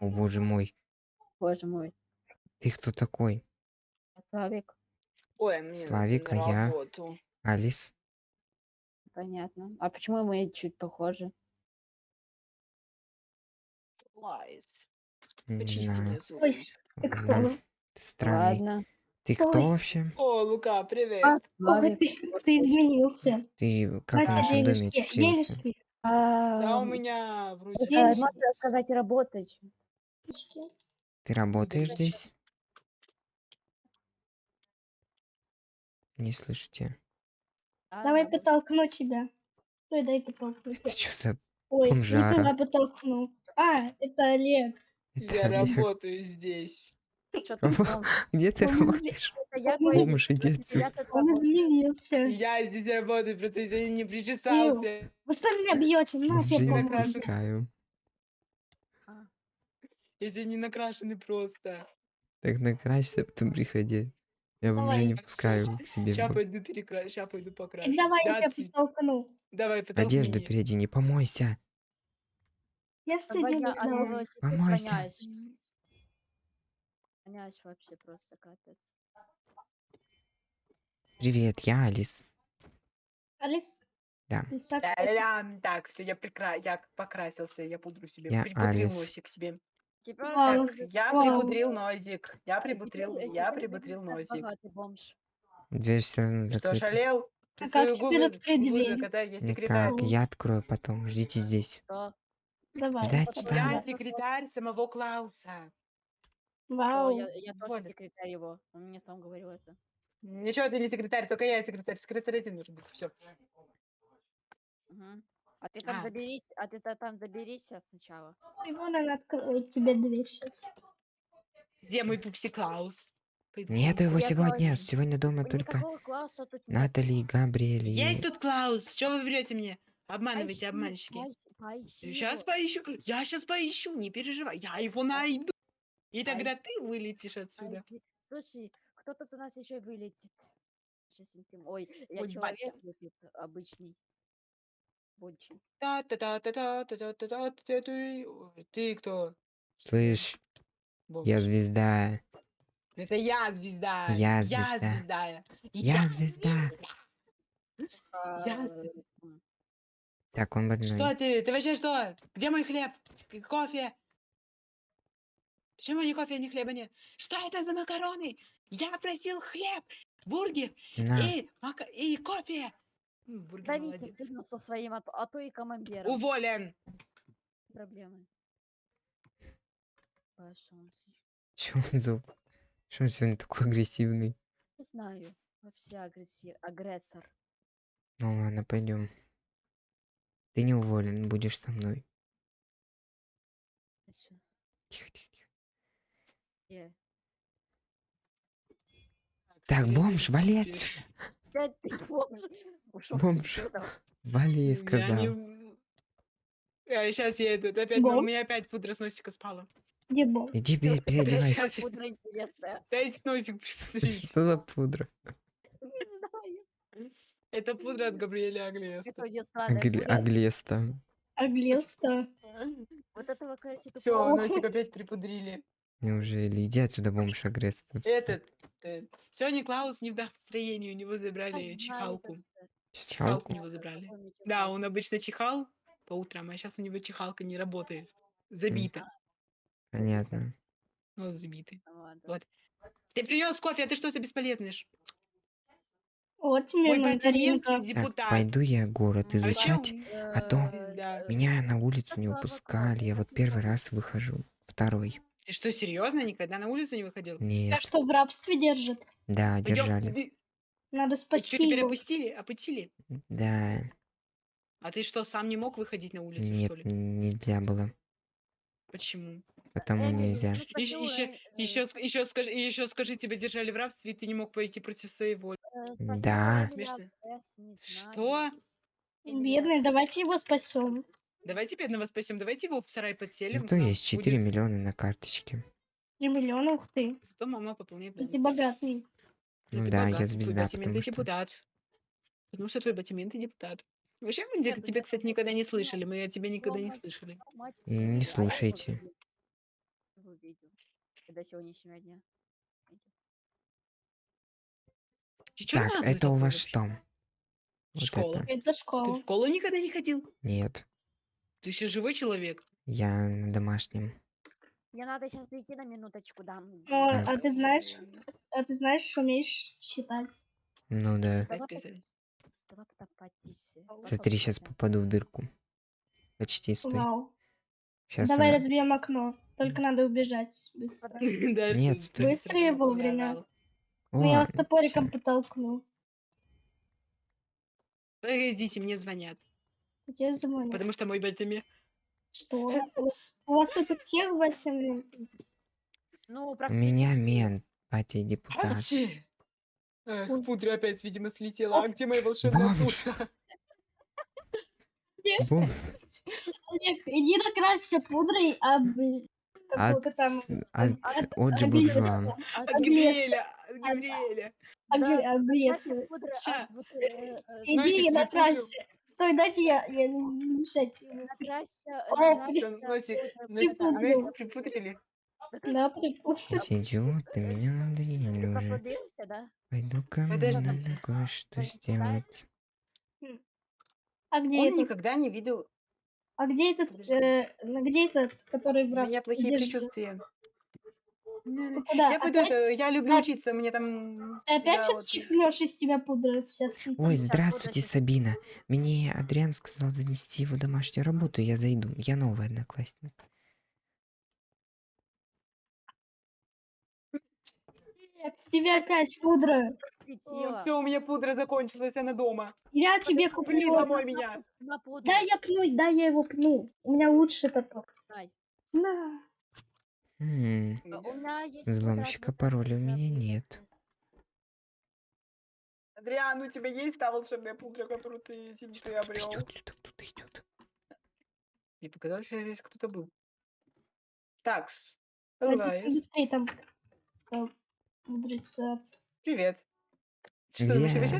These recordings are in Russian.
О боже мой. Боже мой. Ты кто такой? Славик, Ой, мне Славик, а я? Алис? понятно. А почему мы чуть похожи? Лайс. Не Почисти знаю. мне зубы. Ой, ты кто? ты странный. Ладно. Ты кто Ой. вообще? О, Лука, А, привет. ой, Славик. ты, ты изменился. Ты как в Катя, нашем доме денежки, очутился? Да у Ам, меня вроде... это денежки. можно сказать работать. Ты работаешь Подожди. здесь? Не слышу тебя. Да, Давай подтолкну тебя. Ой, дай подтолкну Это тебя. что за... Ой, не бомжара? туда подтолкну. А, это Олег. Это Я Олег. работаю здесь. Где ты работаешь? Где ты? Он. Я здесь работаю, просто сегодня не ну, причесался. Вы что меня бьете? Ну, На тебе Я сегодня не накрашены просто. Так накрасься, потом приходи. Я уже не пускаю к себе. Сейчас пойду перекрашу, сейчас пойду покрашу. Давай, я тебя подтолкну. Давай, подтолкни. Одежду переодень, не помойся. Я все делаю. Помойся. Воняешь вообще просто капец. Привет, я Алис. Алис? Да. Та-дам. Так, все, я прикра... я покрасился, я пудру себе, Я припудрил Алис. носик себе. Теперь Вау. Так, я Вау. припудрил носик, я припудрил, я припудрил носик. богатый бомж. Дверь все равно Что, закрыта. шалел? Ты А как свою теперь губы, открыть губы дверь? закатай, я секретарь. Никак, я открою потом. Ждите здесь. Что? Давай. Ждать Потом я- секретарь самого Клауса. Что? Вау. Я, я тоже Вот. секретарь его. Он мне сам говорил это. Ничего, ты не секретарь, только я секретарь. Секретарь один нужен быть. Все. Мгм. А ты там А. доберись, а ты та- там доберись сначала. И вон она откроет тебе дверь сейчас. Где мой пупси Клаус? Пойду Нету его Я сегодня. тоже. Сегодня дома Ой, только никакого Клауса тут нет. Натали и Габриэль. и- Есть тут Клаус. Что вы врете мне? Обманываете, Поищи, обманщики. поищи, поищи Сейчас его. поищу. Я сейчас поищу, не переживай. Я его найду. И Ай. тогда ты вылетишь отсюда. Поищи. Слушай, кто тут у нас еще вылетит? Сейчас интим. Ой, я Ой, человек батя. обычный. Очень. та та та та та та та та та та ты Ой, Ты кто? Слышь, я звезда. Это я звезда. Я Я звезда. звезда. Я звезда. Я-. Так, он больной. Что ты? Ты вообще что? Где мой хлеб? Кофе? Почему ни кофе, ни хлеба нет? Что это за макароны? Я просил хлеб, бургер На. и, мака- и кофе. Бургер молодец. ты со своим, а то, а то и командиром. Уволен. Проблемы. Чё он за... Чё он сегодня такой агрессивный? Не знаю. Вообще агрессив... агрессор. Ну ладно, пойдем. Ты не уволен, будешь со мной. Чё? Тихо, тихо? Так, бомж, валет. Бомж. Вали, сказал. А, сейчас я этот, опять, у меня опять пудра с носика спала. Где бомж? Иди переодевайся. Дайте носик Что за пудра? Это пудра от Габриэля Аглеста. Аглеста. Аглеста. Вот этого, короче, Все, носик опять припудрили. Неужели? Иди отсюда, бомж агрессор. Этот. э, Сегодня Клаус не в настроении, у него Я забрали чихалку. Чихалку у него забрали. Да, он обычно чихал по утрам, а сейчас у него чихалка не работает. Забита. Понятно. Нос забитый. Ну. Вот. Ты принес кофе, а ты что за бесполезный? Вот тебе мандаринка. патиментный Так, депутат. пойду я город изучать. а то э, Меня на улицу не Слава выпускали. Я вот первый раз выхожу. Второй. Ты что, серьезно? Никогда на улицу не выходил? Нет. что, в рабстве держат? Да, Пойдём, держали. иди. Надо что, спасти теперь его. опустили? Опустили? Да. А ты что, сам не мог выходить на улицу, Нет, что ли? нельзя было. Почему? Потому нельзя. ну, Еще, э, еще, еще, скажи, еще скажи, тебя держали в рабстве, и ты не мог пойти против своей воли. э, Да. Смешно. Что? Бедный, давайте его спасем. Давайте бедного спасем, давайте его в сарай подселим. Зато есть 4 Будет- миллиона на карточке. Три миллиона, ух ты. Зато мама пополняет Ты баланс. богатый. Да Ну ты да, я богатый, твой звезда, батимент потому что- депутат. Потому что твой батимент и депутат. Вообще, мы где- Нет, тебя, я кстати, никогда не слышали. Мы о тебе никогда не слышали. И не я слушайте. До сегодняшнего дня. Так, это у вас что? Вот Школа. это. Это Ты в школа. школу никогда не ходил? Нет. Ты еще живой человек? Я на домашнем. Мне надо сейчас прийти на минуточку, да. О, м, а ты знаешь, а ты знаешь, умеешь считать? Ну да. Смотри, сейчас попаду в дырку. Почти стой. Вау. Сейчас Давай разбьем окно. Только надо убежать быстро. Нет, стой. Быстрее вовремя. наорал. Ну, я О, вас топориком потолкну. Погодите, мне звонят. Я звоню. Потому что мой батями. Что? У вас, у вас тут у всех батя Ну, У меня практически. мент, батя депутат. Ачи! Эх, пудра опять, видимо, слетела. А где моя волшебная Бабушка. пудра? Бум. Олег, иди накрасься пудрой какого-то От, там... от от- от Буржуа. Габриэла. А От ты Габриэля! Габриэля! Ща. от вот, э, э, Иди накрасься. Стой, дайте я, я не мешать. накрасься, э, Всё, носик, носик, Припудрил. носик припудрили. Да, прикольно. Эти идиоты меня надоели уже. Поплодился, да? Пойду ко мне надо кое-что сделать. А где Он этот? никогда не видел... А где этот? Э, ну, где этот, который в У меня плохие держит? Ты куда? Я Опять? это, я люблю А- учиться, мне там... Ты опять я сейчас вот- чихнешь из тебя пудра вся слетит? Ой, здравствуйте. Сабина. Мне Адриан сказал занести его домашнюю работу, я зайду. Я новый одноклассник. С тебя опять пудра. Все, у меня пудра закончилась, она дома. Я тебе Блин, куплю. домой меня. Да я пну, да я его пну. У меня лучше такой. Дай. На. М, У меня есть Взломщика пароля у меня нет. Адриан, у тебя есть та волшебная пудра, которую ты себе Кто-то приобрел? идет, что-то кто-то идет. Мне показалось, что здесь кто-то был. Так, Давайте Лайс, быстрее там э, привет. Что,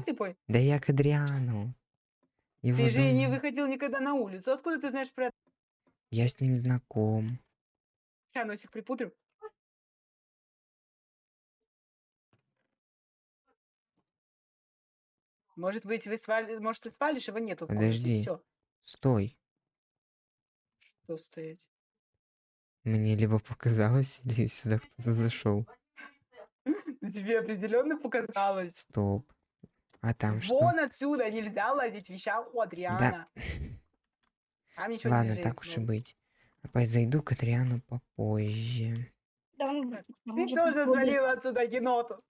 слепой? Да я к Адриану. Его Ты же не дом- выходил никогда на улицу. Откуда ты знаешь про Я с ним знаком. Ща носик припудрю? Может быть, вы свали... Может, ты свалишь, его нету в Подожди. все. Стой. Что стоять? Мне либо показалось, или сюда кто-то зашел. Ну, Тебе определенно показалось. Стоп. А там что? Вон отсюда нельзя лазить в вещах у Адриана. Там ничего Ладно, не так уж и ну. быть. Опять зайду к Адриану попозже. Да, он- Ты тоже свалил отсюда еноту.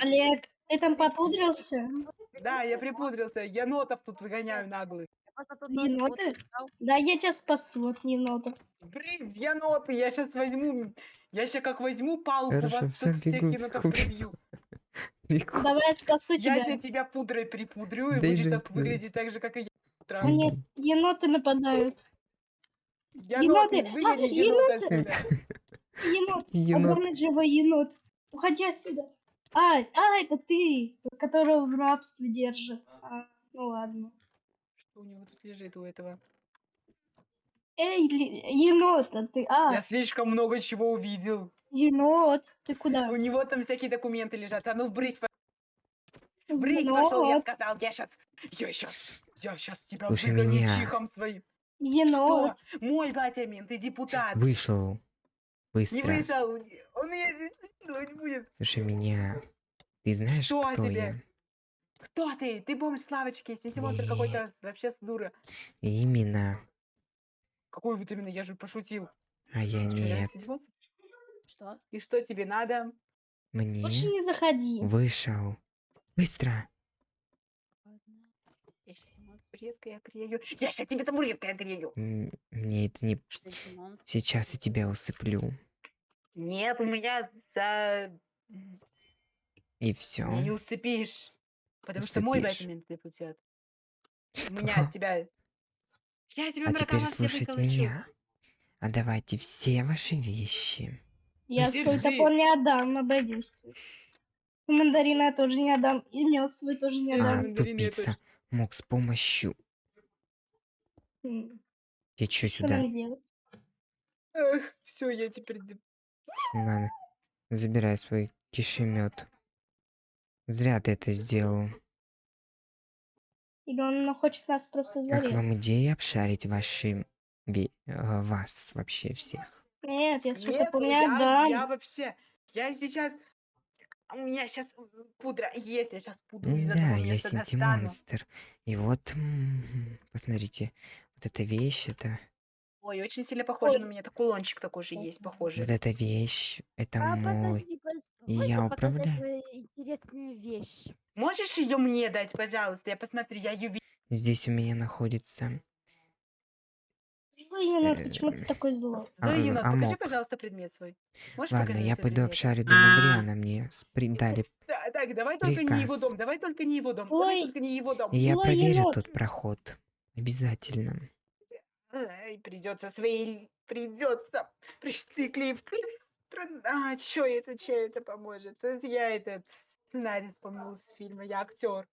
Олег, ты там попудрился? Да, я припудрился. Енотов тут выгоняю наглых. я Еноты? Да, я тебя спасу от енотов. Блин, еноты, я сейчас возьму... Я сейчас как возьму палку, Хорошо, вас тут всех енотов прибью. Бегу. Давай я спасу Я тебя. сейчас тебя пудрой припудрю, и Да будешь так выглядеть так же, как и я. нет, еноты нападают. Еноты, А, енота еноты! Енот, Енот. огромный живой енот. Уходи отсюда. А, а, это ты, которого в рабстве держат. А, ну ладно. Что у него тут лежит у этого? Эй, ли- енот, а ты, а, Я слишком много чего увидел. енот, ты куда? У него там всякие документы лежат. А ну брысь, по- брысь пошел, я Енот, сказал. Я сейчас, я сейчас, я сейчас тебя выгоню чихом своим. Енот. Что? Мой батя мент, ты депутат. Вышел. Не Быстро. вышел. Он меня здесь насиловать будет. Слушай меня. Ты знаешь, Что кто тебе? я? Кто ты? Ты бомж Славочки, сентимонстр Не. какой-то, с- вообще с дура. Именно. Какой вот именно, я же пошутил. А я реально нет. сентимонстр? Что? И что тебе надо? Мне Лучше не заходи. вышел. Быстро. Ладно. Я сейчас табуреткой огрею. Я сейчас тебе табуреткой огрею. М, Мне это не... Сейчас я тебя усыплю. Нет, у меня за... И все. Меня не усыпишь. Потому что мой Усыпишь. батя депутат. У Что? меня от тебя... Я тебе А теперь все выколочу. меня. Отдавайте все ваши вещи. Я свой Держи. топор не отдам, обойдусь. И Мандарина я тоже не отдам. И мед свой тоже не Держи. А, отдам. мандарины я тупица. тоже. Мог с помощью... Я чё сюда? Эх, все, я теперь... Ладно, забирай свой кишемет. Зря ты это сделал. Или он хочет нас просто Как зарезать? вам идея обшарить ваши... э, вас вообще всех? Нет, если Нет, так у меня я, дам. я вообще... Я сейчас... У меня сейчас пудра есть, я сейчас пудру из Да, я места Синти достану. Монстр. И вот, м, посмотрите, вот эта вещь, это... Ой, очень сильно похоже на меня. Это кулончик такой же есть, похожий. Вот эта вещь, это А мой... подожди, пос- И можно я показать управляю. твою интересную вещь? Можешь ее мне дать, пожалуйста? Я посмотрю, я ее Здесь у меня находится... Злой енот, почему ты Э, такой злой? а, э, Енот, покажи, амок. пожалуйста, предмет свой. Можешь Ладно, я пойду предмет? обшарю дом Адриана. Мне с- дали... Да, так, давай только не его дом, давай только не его дом, Ой. давай только не его дом. Я проверю тот проход. Обязательно. Ай, придется свои, придется пришциклив. А, чё это, чё это поможет? Это я этот сценарий вспомнил из фильма, я актер.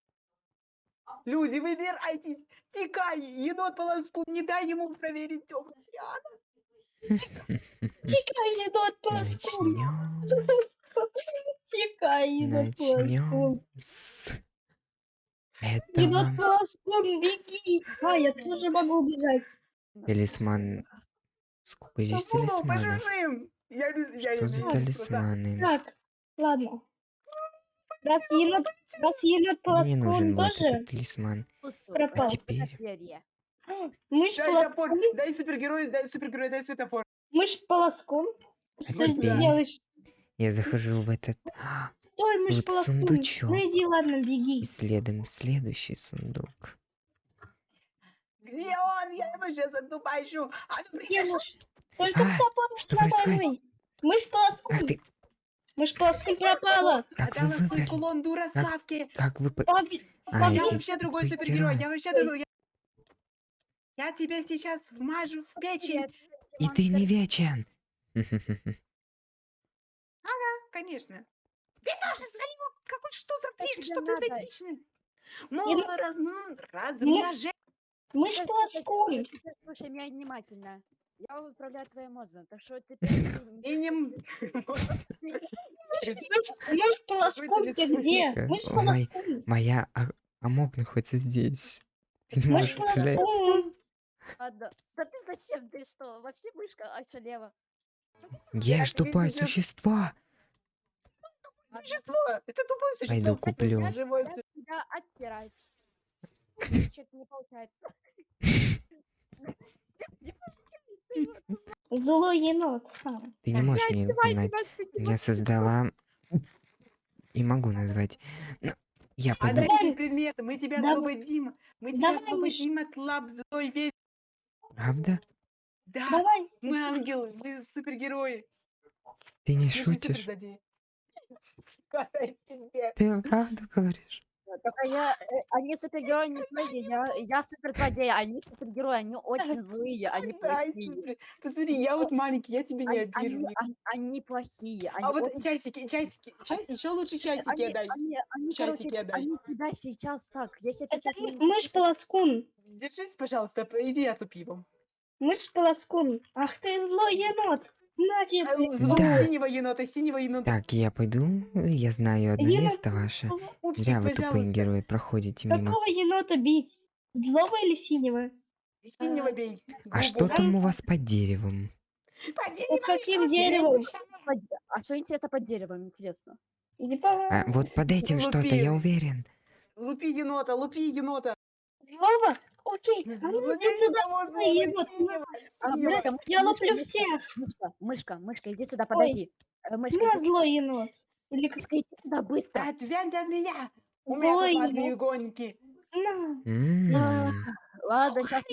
Люди, выбирайтесь! Тикай! Енот полоску, не дай ему проверить темный Тикай, енот, полоскун! Начнем. Тикай, енот, полоскун! Начнем с Енот, этого. полоскун, беги! А, я тоже могу убежать. Талисман. Сколько здесь талисманов? пожужжим! Я без... я Что я за талисманы? Так, ладно. Раз енот, раз енот Мне нужен полоскун вот тоже, этот талисман. Пропал. это Теперь. мышь Дай топор, дай супергерой, дай супергерой, дай светофор. мышь полоскун. Что ты делаешь? Я захожу в этот... А, Стой, мышь сундучок. Ну иди, ладно, беги. Исследуем следующий сундук. Где он? Я его сейчас отдубайшу. А ну? Только А, топор что происходит? Мышь полоскун. Ах ты, Мышь полоскун пропала. как вы Отдала свой выбрали? кулон дура Славке. Как вы... по- Папе- А, папе- Я вообще другой супергерой. Я вообще другой. Я, я тебя сейчас вмажу в печень. И ты не вечен. Конечно. Ты тоже взгляни, какой что за бред, что ты за? Мол, раз, ну, размножение. Мышь Теперь полоскун. слушай- теперь Слушай меня внимательно. Я управляю твоим мозгом, так что теперь... ты- И не... м- Мышь полоскун, ты талисман. где? Мышь ой, полоскун. Моя а- амок находится здесь. Ты можешь управлять. полоскун. Ладно. Да ты зачем? Ты что? Вообще мышка ошалела. Я ж тупое существо. Существо! Это тупое существо. Пойду куплю. Живое Я существо. оттирать. Что-то не получается. Злой енот. Ха. Ты не можешь мне угнать. Я создала... Не могу назвать. Но я пойду... Отдай свой предмет, мы тебя Давай. освободим. Мы тебя Давай, освободим от лап злой ведьмы. Правда? Да, Давай. мы ангелы, мы супергерои. Ты не Мы шутишь. Отдай. Ты правду говоришь? Только я... э, Они супергерои не злые, я, я суперзлодей, они супергерои, они очень злые, они плохие. Посмотри, я вот маленький, я тебе не Они, обижу. они, они- они плохие. Они А вот очень часики, часики, еще лучше часики они, отдай. они, они, Часики короче, отдай. они тебя сейчас так. Если ты Это сейчас мы- мышь полоскун. Держись, пожалуйста, п- иди я пивом. Мышь полоскун. Ах ты злой енот. На тебе. А, ты злого Да. Синего енота, синего енота. Так, я пойду. Я знаю одно Енот, место ваше. Пупсик, Зря вы тупые пожалуйста. герои проходите мимо. Какого енота бить? Злого или синего? Синего бей. А что Голубого. там у вас под деревом? По Под дереву каким не деревом? под- А что интересно под деревом, интересно? Или по... А, вот под этим что-то, я уверен. Лупи енота, лупи енота. Злого? Окей. А ну иди сюда. А, мышка, Я луплю мышка, всех. Мышка, мышка, мышка, иди сюда, подожди. Э, Мышка, На, злой енот. Или как... иди сюда, быстро. Да отвянь ты от меня. У меня тут важные гонки. На. А, Ладно, сейчас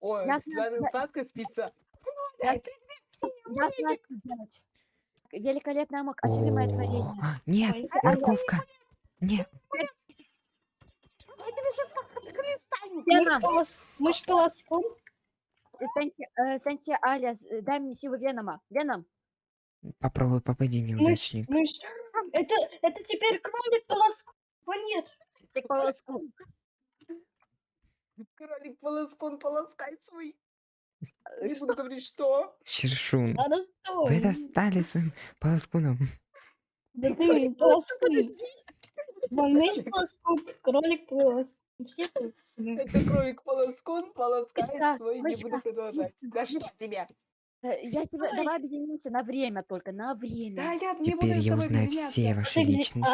Ой, сладко спится. Я- знаю, что делать. Великолепная мог, очевидное творение. О, Нет, морковка. Нет, Веном, Мышь полос- Мышь полоскун. Сенти, э, дай мне силу Венома. Веном. попробуй попади, Мышь, неудачник. мышь. Это, это теперь кролик полоскун. О, нет. Ты полоску. Кролик полоскун полоскает свой. Э, Не что? буду говорить, что. Шершун, Ладно, вы достали своим полоскуном. Да ты полоскун. Малыш полоскун, кролик полоскун. Все полоскуны. Это кролик полоскун полоскает свой. Не буду продолжать. Да что тебе? Э, Я тебя... Давай объединимся на время только, на Да время. я не буду Теперь я узнаю все ваши где? личности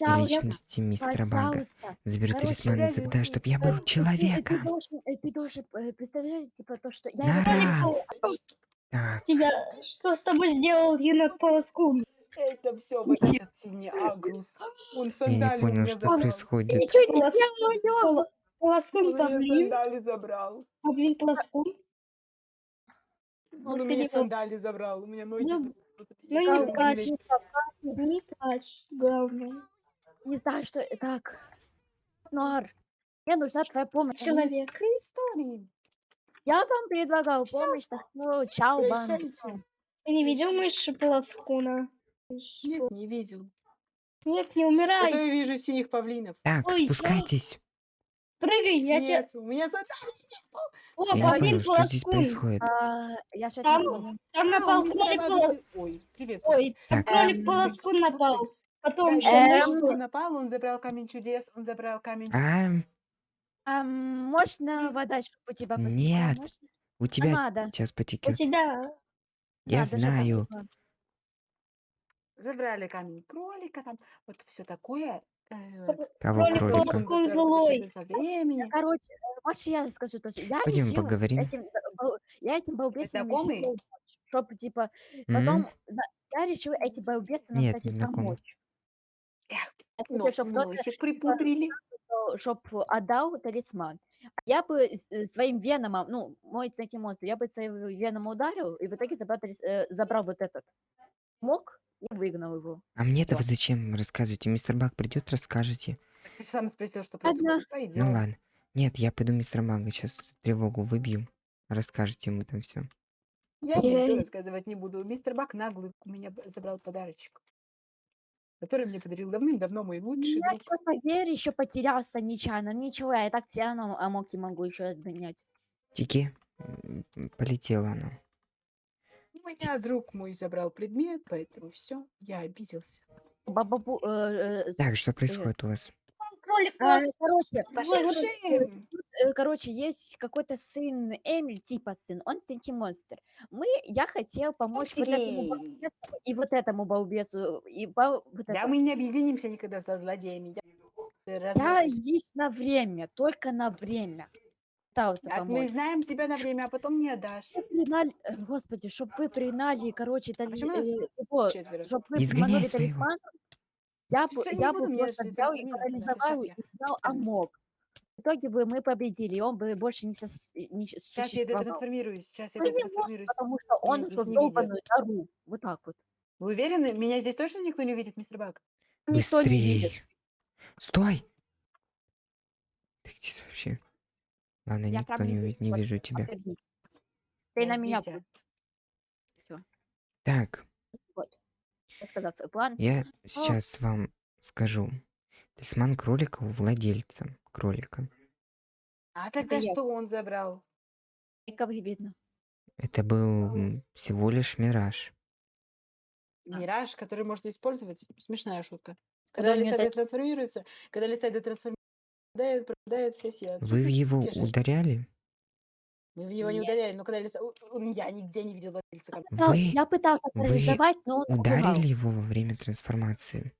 А, и личности мистера Бага. Заберу талисман навсегда, чтобы я Э, был ты- ты- Ты человеком. должен, э, ты должен э, представлять, типа, то, что... Я На его Ра. полностью- Так, тебя, что с тобой сделал енот полоскун? Это все вот этот синий агрус. Он я не сандали у понял, меня что забрал. происходит. Ничего не Полос- делаю, Поло- Он Полоскун у меня павлин, сандали забрал. павлин полоскун. Он у ты меня не сандали забрал. У меня ноги Ну, забрал. ну не не плачь. знаю. Не плачь, главное. Не знаю, что... Так, Нуар, мне нужна твоя помощь. Человек. С истории. Я вам предлагал помощь, так что чао. Прощайте. Ты не видел мыши полоскуна? Нет, не видел. Нет, не Зато умирай. я вижу синих павлинов. Так, Ой, я- спускайтесь. Прыгай, я тебя... Нет, у меня задали. О, Я не павлин понял, что здесь полоскун. происходит. А, я сейчас Там- не помню. Там А, напал у меня кролик полоскун. Ой, привет. Ой, там Так. кролик Эм, полоскун напал. Потом еще я Эм, мышь. напал, он забрал камень чудес, он забрал камень. А, Ам, можно вода, чтобы у тебя потекла? Нет. Можно? у А тебя надо. сейчас У потекет. тебя... Я надо, чтобы знаю. потекла. Забрали камень кролика, там вот все такое. э, Кого Кролик кролика? кусочек по времени. Короче, э, можешь я скажу точно? Я Пойдем решила поговорим. этим, э, бал- я этим балбесам знакомые? чтобы, типа, М? потом, на- я решила этим балбесам, Нет, кстати, не знакомы. помочь. Эх, Я хочу, чтобы кто-то, носик припудрили. чтобы отдал талисман. Я бы э, своим веномом, ну, мой кстати, монстр, я бы своим веном ударил, и в итоге забрал, талис- э, забрал вот этот мог и выгнал его. А мне-то вы Вот. зачем рассказываете? Мистер Баг придет, расскажете. Ты же сам спросил, что происходит. Ну Пойдем. ладно. Нет, я пойду мистера Бага сейчас тревогу выбью. Расскажете ему там все. Я Я- ничего рассказывать не буду. Мистер Бак наглый у меня забрал подарочек, который мне подарил давным-давно мой лучший Я друг. поверь, еще потерялся нечаянно. Ничего, я и так все равно амоки могу еще сгонять. Тики, полетела она. У меня друг мой забрал предмет, поэтому все, я обиделся. Бабабу, э, э, Так, что происходит у вас? Кролик э, короче, Пошли э, есть какой-то сын Эмиль, типа сын, он монстр. Мы, я хотел помочь вот этому балбесу и вот этому балбесу, и бал- вот Да, это. мы не объединимся никогда со злодеями. Я, Я есть на время, только на время. Пытался А мы помочь. знаем тебя на время, а потом не отдашь. Пригнали, э, господи, чтобы вы пригнали, короче, тали, почему нас э, его, четверо? чтобы вы Изгоняй своего. талисман, я бы, Всё, не я буду, бы мне просто взял и Терминус надо, парализовал я и снял амок. В итоге бы мы победили, он бы больше не, сос- не щ- Сейчас я существовал. трансформируюсь, сейчас я Ну, не может, трансформируюсь. потому что он здесь ушел в не видят. долбанную нору. Вот так вот. Вы уверены? Меня здесь точно никто не увидит, мистер Бак? Никто не видит. Быстрей. Стой! Ты где ты вообще? Ладно, Я никто прям не вижу, не вот вижу тебя. подтвердить. Ты Я на меня здесь, а. будь. Так, Вот. Свой план. я сейчас вам скажу. Талисман кролика у владельца кролика. А тогда я. что он забрал? И как видно. Это был м, всего лишь мираж. А. Мираж, который можно использовать. Смешная шутка. Когда Когда у Лисайда дать- трансформируется, когда Лисайда трансформируется, Вы в его ударяли? Мы в него не Нет. ударяли, но когда Лиса... Я нигде не видел камня. Да, Вы я пытался парализовать, но он убивал. ударили его во время трансформации?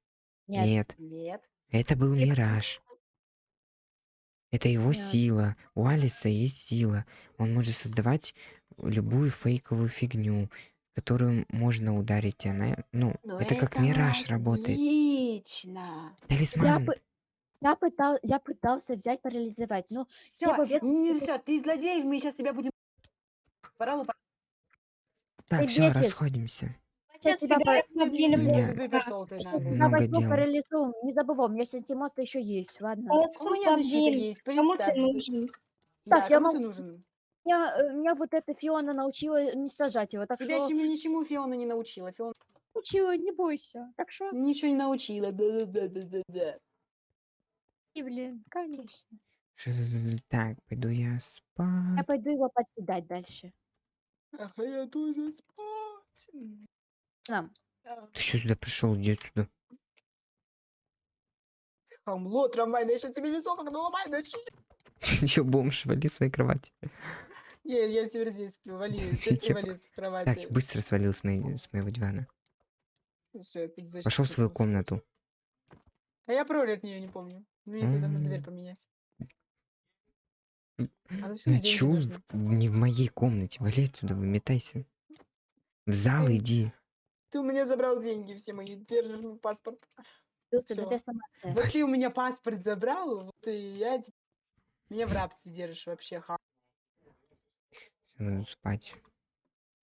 Нет. Нет. Нет. Это был мираж. Это его Нет. сила. У Алиса есть сила. Он может создавать любую фейковую фигню, которую можно ударить. и Она, ну, Но это как мираж работает. логично. Я, Талисман. пы- я, пытал, я пытался взять парализовать, но Все, не все, ты злодей, мы сейчас тебя будем... Пора лупать. Так, ты все, бесишь. расходимся. Хватит тебя блин Ты ты я. Много возьму дел. парализуем. Не забывай, у меня сентимент еще есть, ладно. У меня защита есть, Кому ты представь. нужен? Да, Так, я кому ты могу- нужен? Меня, э, меня вот эта Фиона научила не сажать его, так Тебя что чему ничему Фиона не научила. Фиона научила, не бойся. Так что, ничего не научила. Да-да-да-да-да. И, блин, конечно. Так, пойду я Я спать. пойду его подседать дальше. Ах, а я тоже спать. Нам. да. Ты что сюда пришел? Иди сюда. Хамло, трамвайное, я сейчас тебе лицо как наломаю, начни. Что, бомж, вали с моей кровати. Нет, я теперь здесь сплю, вали, ты, Я вали с Так, кровати. быстро свалил с, моей, с моего дивана. Я пить Пошел в свою комнату. А я пароль от нее не помню. Мне туда на дверь поменять. А в- не в моей комнате. Вали отсюда, выметайся. В зал иди. Ты у меня забрал деньги все мои, держишь мой паспорт. Тут. Вот ты у меня паспорт забрал, вот и я теп- меня в рабстве держишь вообще, ха. Надо спать.